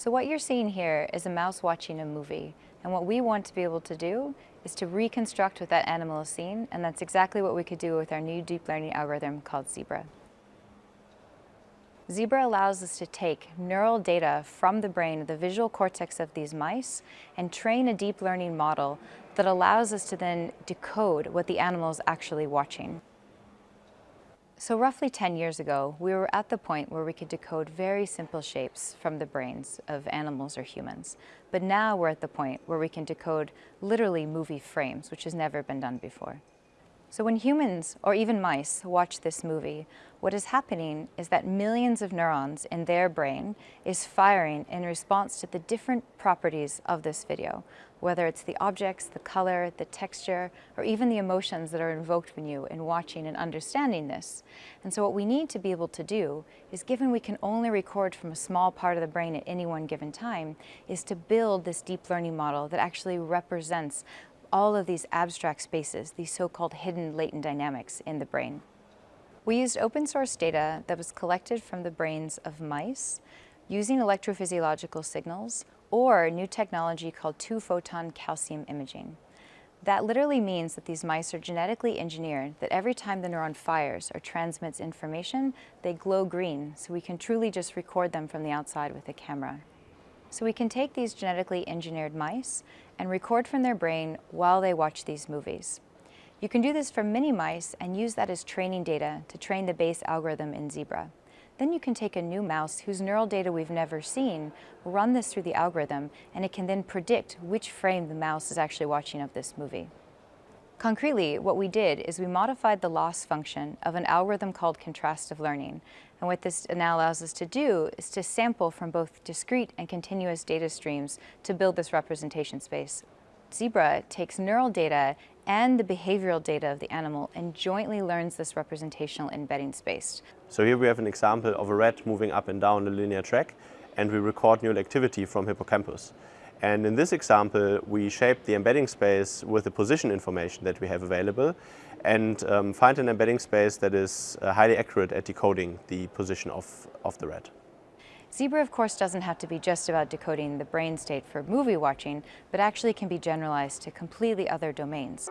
So what you're seeing here is a mouse watching a movie. And what we want to be able to do is to reconstruct what that animal is seeing, and that's exactly what we could do with our new deep learning algorithm called CEBRA. CEBRA allows us to take neural data from the brain, of the visual cortex of these mice, and train a deep learning model that allows us to then decode what the animal is actually watching. So roughly 10 years ago, we were at the point where we could decode very simple shapes from the brains of animals or humans. But now we're at the point where we can decode literally movie frames, which has never been done before. So when humans, or even mice, watch this movie, what is happening is that millions of neurons in their brain is firing in response to the different properties of this video, whether it's the objects, the color, the texture, or even the emotions that are invoked when you in watching and understanding this. And so what we need to be able to do is, given we can only record from a small part of the brain at any one given time, is to build this deep learning model that actually represents all of these abstract spaces, these so-called hidden latent dynamics in the brain. We used open source data that was collected from the brains of mice using electrophysiological signals or new technology called two-photon calcium imaging. That literally means that these mice are genetically engineered, that every time the neuron fires or transmits information, they glow green, so we can truly just record them from the outside with a camera. So we can take these genetically engineered mice and record from their brain while they watch these movies. You can do this for mini mice and use that as training data to train the base algorithm in CEBRA. Then you can take a new mouse whose neural data we've never seen, run this through the algorithm, and it can then predict which frame the mouse is actually watching of this movie. Concretely, what we did is we modified the loss function of an algorithm called contrastive learning. And what this now allows us to do is to sample from both discrete and continuous data streams to build this representation space. CEBRA takes neural data and the behavioral data of the animal and jointly learns this representational embedding space. So here we have an example of a rat moving up and down a linear track and we record neural activity from hippocampus. And in this example, we shape the embedding space with the position information that we have available and um, find an embedding space that is uh, highly accurate at decoding the position of, of the rat. CEBRA, of course, doesn't have to be just about decoding the brain state for movie watching, but actually can be generalized to completely other domains.